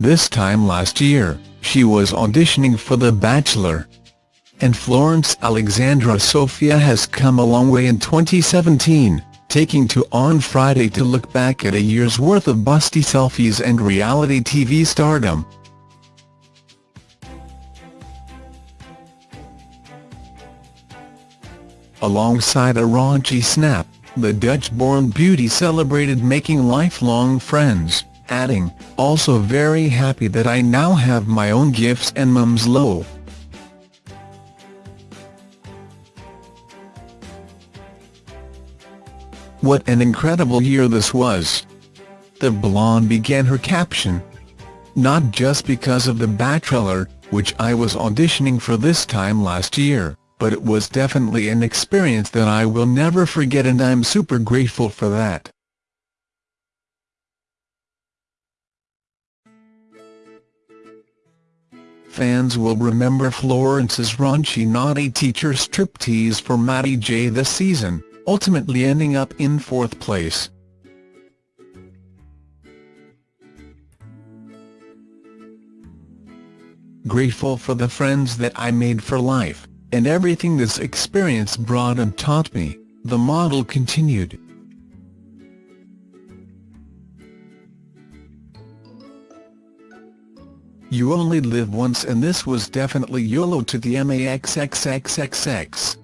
This time last year, she was auditioning for The Bachelor. And Florence Alexandra Sofia has come a long way in 2017, taking to On Friday to look back at a year's worth of busty selfies and reality TV stardom. Alongside a raunchy snap, the Dutch-born beauty celebrated making lifelong friends, adding, also very happy that I now have my own gifts and mum's low. What an incredible year this was. The blonde began her caption. Not just because of The Bachelor, which I was auditioning for this time last year but it was definitely an experience that I will never forget and I'm super grateful for that. Fans will remember Florence's raunchy naughty teacher striptease for Matty J this season, ultimately ending up in fourth place. Grateful for the friends that I made for life and everything this experience brought and taught me, the model continued. You only live once and this was definitely YOLO to the MAXXXXX.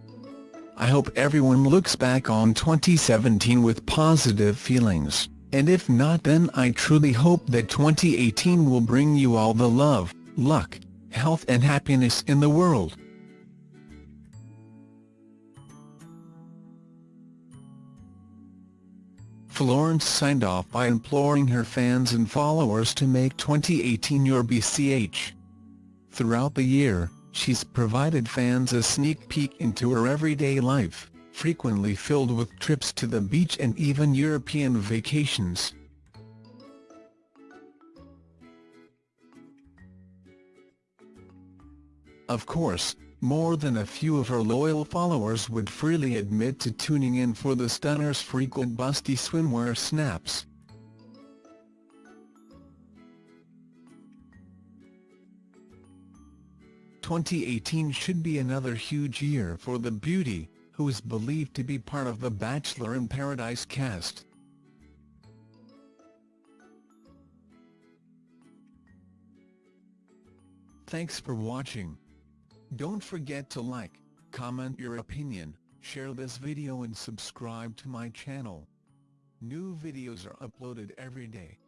I hope everyone looks back on 2017 with positive feelings, and if not then I truly hope that 2018 will bring you all the love, luck, health and happiness in the world. Florence signed off by imploring her fans and followers to make 2018 your BCH. Throughout the year, she's provided fans a sneak peek into her everyday life, frequently filled with trips to the beach and even European vacations. Of course, more than a few of her loyal followers would freely admit to tuning in for the stunner's frequent busty swimwear snaps. "2018 should be another huge year for the beauty, who is believed to be part of the Bachelor in Paradise cast. Thanks for watching. Don't forget to like, comment your opinion, share this video and subscribe to my channel. New videos are uploaded every day.